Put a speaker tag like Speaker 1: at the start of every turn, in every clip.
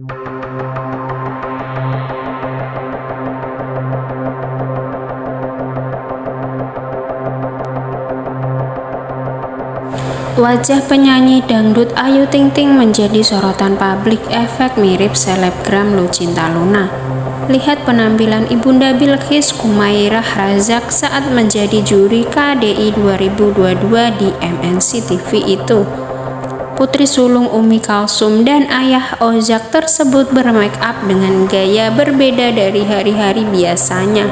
Speaker 1: Wajah penyanyi dangdut Ayu Ting Ting menjadi sorotan publik efek mirip selebgram Lucinta Luna. Lihat penampilan Ibunda Bilqis Kumairah Razak saat menjadi juri KDI 2022 di MNC TV itu. Putri sulung Umi Kalsum dan ayah Ozak tersebut bermake up dengan gaya berbeda dari hari-hari biasanya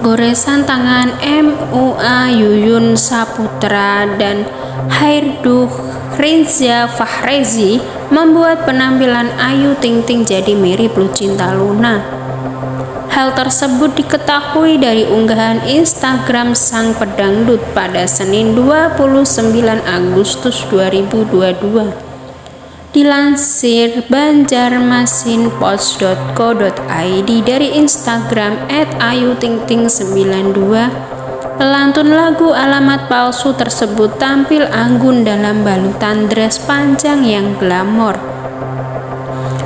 Speaker 1: goresan tangan MUA Yuyun Saputra dan Hairdu Rinza Fahrezi membuat penampilan Ayu Ting Ting jadi mirip Lucinta Luna. Hal tersebut diketahui dari unggahan Instagram sang pedangdut pada Senin 29 Agustus 2022. Dilansir banjarmasinpost.co.id dari Instagram @ayutingting92, pelantun lagu alamat palsu tersebut tampil anggun dalam balutan dress panjang yang glamor.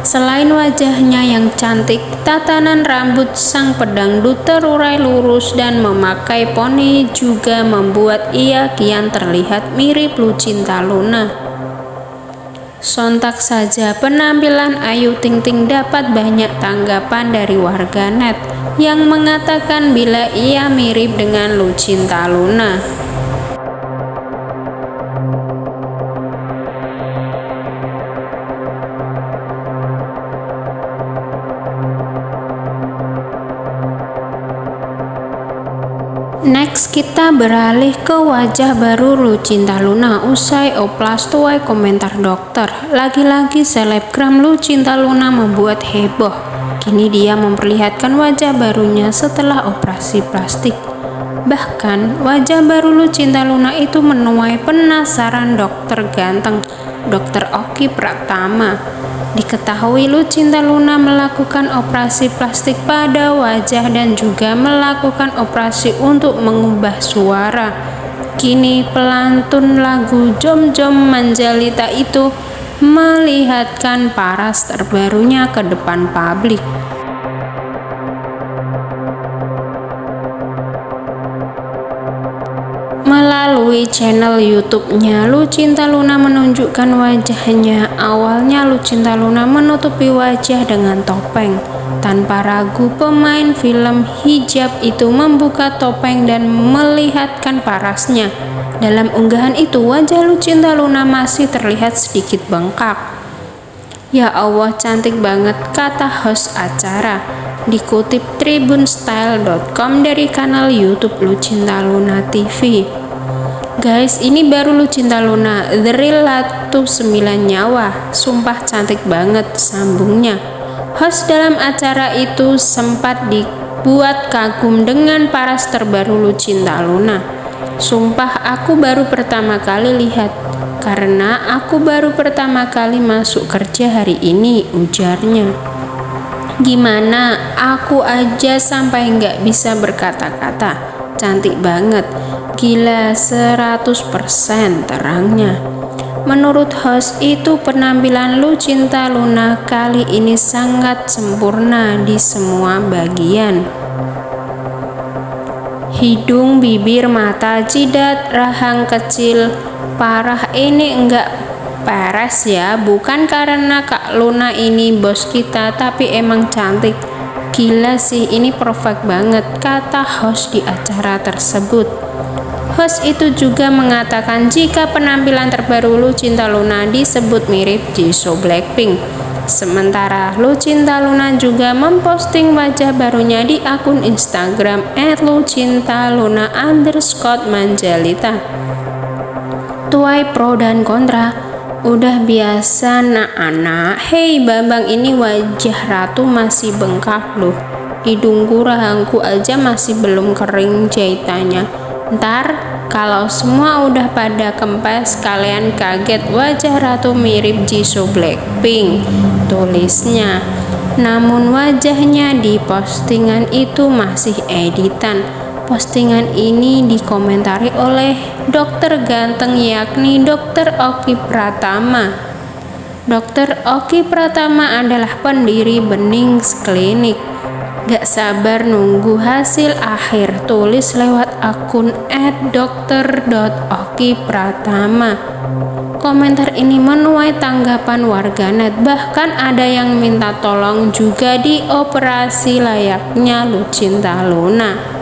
Speaker 1: Selain wajahnya yang cantik, tatanan rambut sang pedangdut terurai lurus dan memakai poni juga membuat ia kian terlihat mirip Lucinta Luna. Sontak saja penampilan Ayu Ting Ting dapat banyak tanggapan dari warganet yang mengatakan bila ia mirip dengan Lucinta Luna. Next kita beralih ke wajah baru Lucinta Luna usai oplas tuai komentar dokter. Lagi-lagi selebgram Lucinta Luna membuat heboh. Kini dia memperlihatkan wajah barunya setelah operasi plastik. Bahkan wajah baru Lucinta Luna itu menuai penasaran dokter ganteng, Dokter Oki Pratama. Diketahui Lucinta Luna melakukan operasi plastik pada wajah dan juga melakukan operasi untuk mengubah suara. Kini pelantun lagu Jom Jom Manjalita itu melihatkan paras terbarunya ke depan publik. Melalui channel YouTube-nya, Lucinta Luna menunjukkan wajahnya. Awalnya Lucinta Luna menutupi wajah dengan topeng. Tanpa ragu, pemain film hijab itu membuka topeng dan melihatkan parasnya. Dalam unggahan itu, wajah Lucinta Luna masih terlihat sedikit bengkak. Ya Allah, cantik banget, kata host acara. Dikutip tribunstyle.com dari kanal YouTube Lucinta Luna TV. Guys, ini baru Lucinta Luna, The Real Latu 9 Nyawa. Sumpah cantik banget sambungnya. Host dalam acara itu sempat dibuat kagum dengan paras terbaru Lucinta Luna. Sumpah aku baru pertama kali lihat karena aku baru pertama kali masuk kerja hari ini, ujarnya. Gimana? Aku aja sampai nggak bisa berkata-kata. Cantik banget. Gila 100% terangnya. Menurut host itu penampilan Lucinta Luna kali ini sangat sempurna di semua bagian. Hidung, bibir, mata, jidat, rahang kecil, parah ini enggak peres ya, bukan karena Kak Luna ini bos kita, tapi emang cantik. Gila sih, ini perfect banget, kata host di acara tersebut. Host itu juga mengatakan jika penampilan terbaru Lucinta Luna disebut mirip Jisoo Blackpink. Sementara Lucinta Luna juga memposting wajah barunya di akun Instagram @lucintaluna underscore manjalita. Tuai pro dan kontra Udah biasa nak anak. Hei Bambang ini wajah ratu masih bengkak loh. Hidungku rahangku aja masih belum kering jahitannya Ntar kalau semua udah pada kempes kalian kaget wajah ratu mirip Jisoo Blackpink tulisnya. Namun wajahnya di postingan itu masih editan postingan ini dikomentari oleh dokter ganteng yakni dokter Oki Pratama. Dokter Oki Pratama adalah pendiri Bening Klinik. Gak sabar nunggu hasil akhir Tulis lewat akun @dokter.okipratama Komentar ini menuai tanggapan warganet. Bahkan ada yang minta tolong juga di operasi layaknya Lucinta Luna